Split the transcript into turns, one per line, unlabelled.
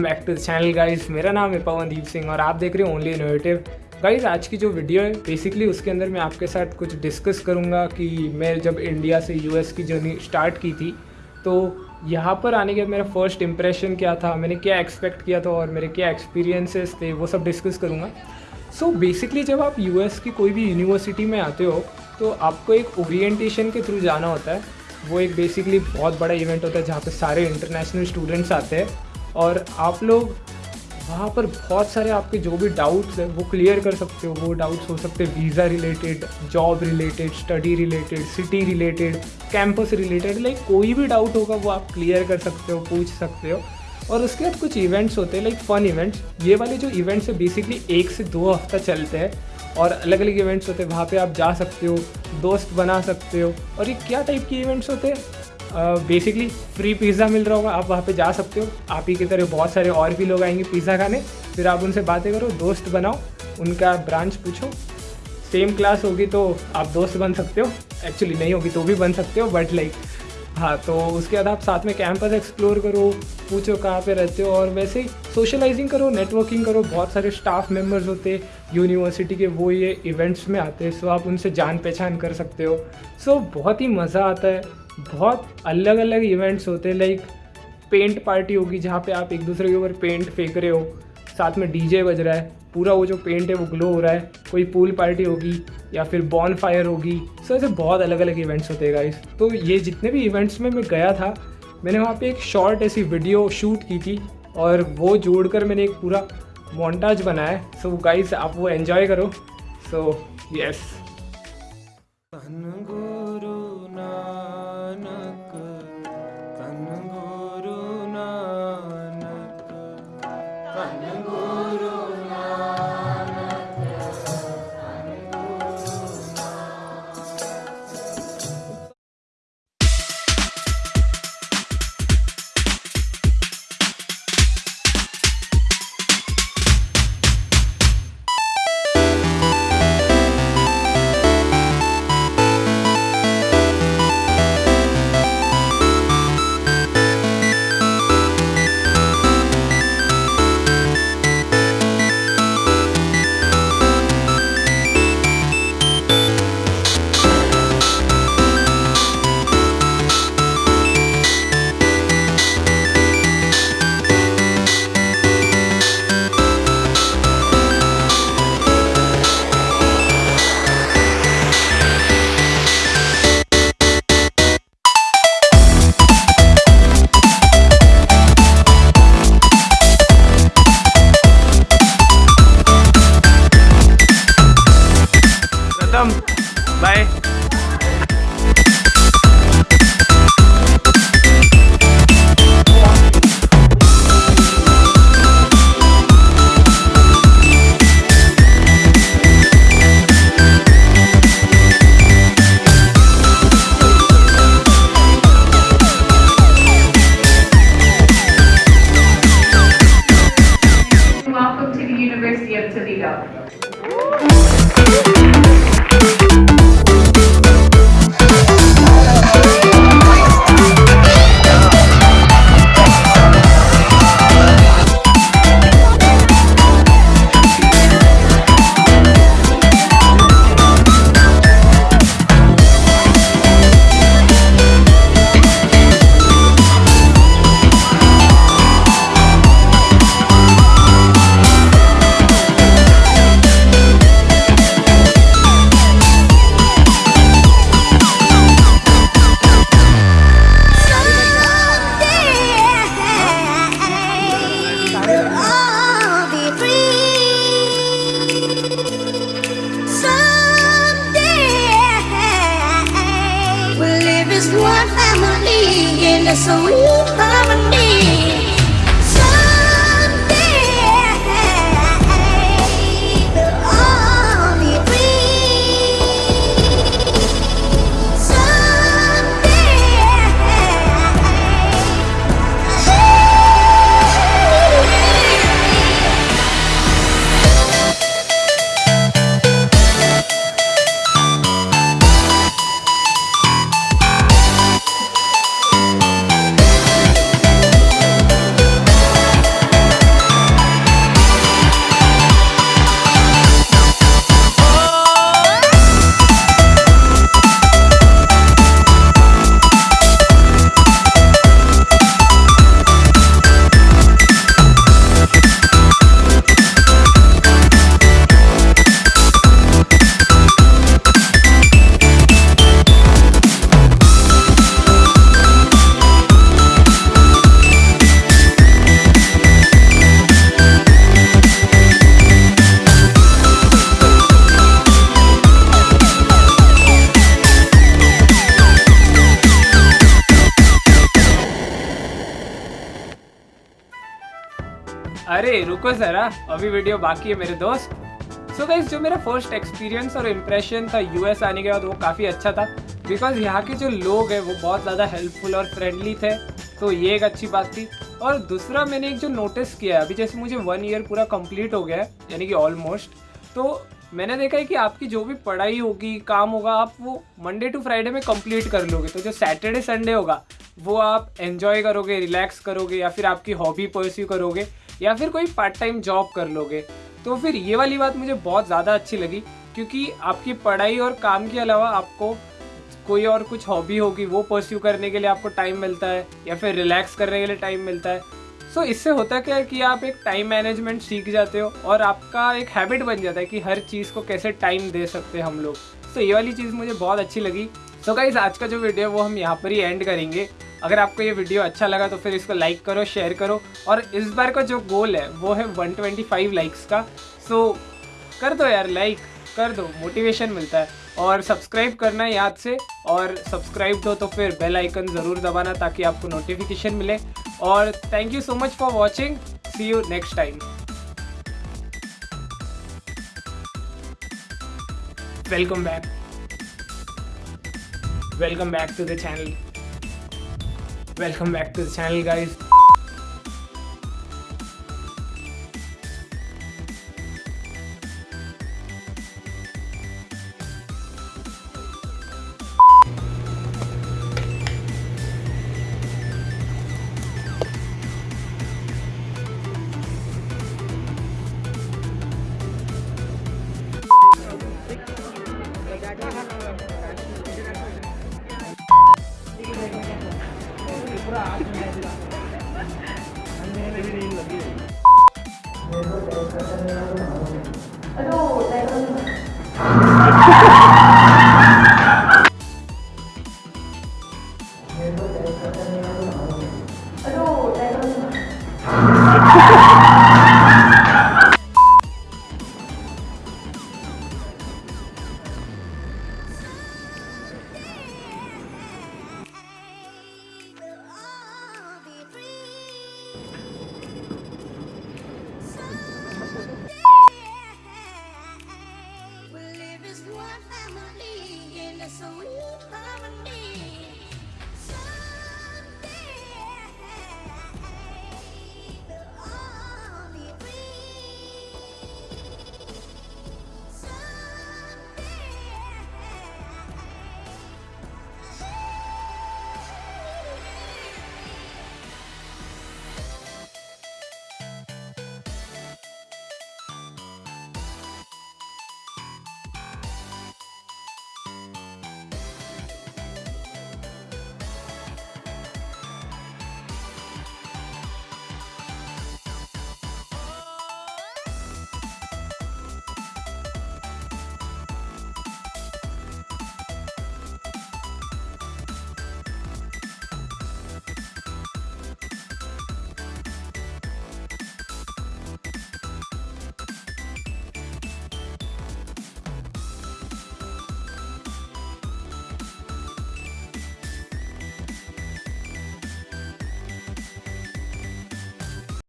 Back to the channel guys मेरा नाम है पवनदीप सिंह और आप देख रहे हो ओनली इनोवेटिव गाइस आज की जो वीडियो है बेसिकली उसके अंदर मैं आपके साथ कुछ डिस्कस करूँगा कि मैं जब इंडिया से यूएस की जर्नी स्टार्ट की थी तो यहाँ पर आने के बाद मेरा फ़र्स्ट इम्प्रेशन क्या था, मैंने क्या एक्सपेक्ट किया था और मेरे क्या एक्सपीरियंसेस थे, वो सब डिस्कस करूँगा. सो so बेसिकली जब आप यूएस की कोई भी यूनिवर्सिटी में आते हो तो आपको एक ओरिएंटेशन के थ्रू जाना होता है. वो एक बेसिकली बहुत बड़ा इवेंट होता है जहाँ पे सारे इंटरनेशनल स्टूडेंट्स आते हैं. और आप लोग वहाँ पर बहुत सारे आपके जो भी डाउट्स हैं, वो क्लियर कर सकते हो, वो डाउट्स हो सकते हैं visa related job related study related city related campus related like कोई भी डाउट होगा, वो आप क्लियर कर सकते हो, पूछ सकते हो। और उसके बाद कुछ इवेंट्स होते हैं लाइक फन इवेंट्स ये वाले जो इवेंट्स है बेसिकली एक से दो हफ़्ता चलते हैं और अलग अलग इवेंट्स होते हैं, वहाँ पे आप जा सकते हो, दोस्त बना सकते हो। और ये क्या टाइप के इवेंट्स होते हैं? बेसिकली फ्री पिज़्ज़ा मिल रहा होगा, आप वहाँ पे जा सकते हो। आप ही की तरह बहुत सारे और भी लोग आएँगे पिज़्ज़ा खाने। फिर आप उनसे बातें करो, दोस्त बनाओ, उनका ब्रांच पूछो। सेम क्लास होगी तो आप दोस्त बन सकते हो। एक्चुअली नहीं होगी तो भी बन सकते हो बट लाइक हाँ तो उसके बाद आप साथ में कैंपस एक्सप्लोर करो, पूछो कहाँ पे रहते हो और वैसे ही सोशलाइजिंग करो नेटवर्किंग करो। बहुत सारे स्टाफ मेंबर्स होते हैं यूनिवर्सिटी के वो ये इवेंट्स में आते हैं सो आप उनसे जान पहचान कर सकते हो। सो बहुत ही मज़ा आता है। बहुत अलग अलग इवेंट्स होते हैं लाइक पेंट पार्टी होगी जहाँ पे आप एक दूसरे के ऊपर पेंट फेंक रहे हो, साथ में डीजे बज रहा है, पूरा वो जो पेंट है वो ग्लो हो रहा है, कोई पूल पार्टी होगी या फिर बॉन फायर होगी सो ऐसे बहुत अलग अलग इवेंट्स होते हैं गाइस तो ये जितने भी इवेंट्स में मैं गया था, मैंने वहाँ पे एक शॉर्ट ऐसी वीडियो शूट की थी और वो जोड़कर मैंने एक पूरा मोन्टाज बनाया सो गाइस आप वो एन्जॉय करो। So yes
gasoline.
अरे, रुको ज़रा। अभी वीडियो बाकी है मेरे दोस्त। सो so जो मेरा फ़र्स्ट एक्सपीरियंस और इम्प्रेशन था यूएस आने के बाद, वो काफ़ी अच्छा था। बिकॉज़ यहाँ के जो लोग हैं, वो बहुत ज़्यादा हेल्पफुल और फ्रेंडली थे। तो ये एक अच्छी बात थी। और दूसरा मैंने एक जो नोटिस किया है, अभी जैसे मुझे वन ईयर पूरा कंप्लीट हो गया है, यानी कि ऑलमोस्ट तो मैंने देखा है कि आपकी जो भी पढ़ाई होगी, काम होगा, आप वो मंडे टू फ्राइडे में कंप्लीट कर लोगे। तो जो सैटरडे संडे होगा, वो आप एन्जॉय करोगे रिलैक्स करोगे, या फिर आपकी हॉबी परस्यू करोगे। या फिर कोई पार्ट टाइम जॉब कर लोगे तो फिर ये वाली बात मुझे बहुत ज़्यादा अच्छी लगी क्योंकि आपकी पढ़ाई और काम के अलावा आपको कोई और कुछ हॉबी होगी वो परस्यू करने के लिए आपको टाइम मिलता है या फिर रिलैक्स करने के लिए टाइम मिलता है। सो so, इससे होता क्या है कि आप एक टाइम मैनेजमेंट सीख जाते हो और आपका एक हैबिट बन जाता है कि हर चीज़ को कैसे टाइम दे सकते हैं हम लोग। तो so, ये वाली चीज़ मुझे बहुत अच्छी लगी। तो गाइज़ आज का जो वीडियो है वो हम यहाँ पर ही एंड करेंगे। अगर आपको ये वीडियो अच्छा लगा तो फिर इसको लाइक करो शेयर करो और इस बार का जो गोल है वो है 125 लाइक्स का। सो so, कर दो यार लाइक कर दो मोटिवेशन मिलता है। और सब्सक्राइब करना याद से और सब्सक्राइब दो तो फिर बेल आइकन ज़रूर दबाना ताकि आपको नोटिफिकेशन मिले। और thank you so much for watching see you next time welcome back welcome back to the channel welcome back to the channel guys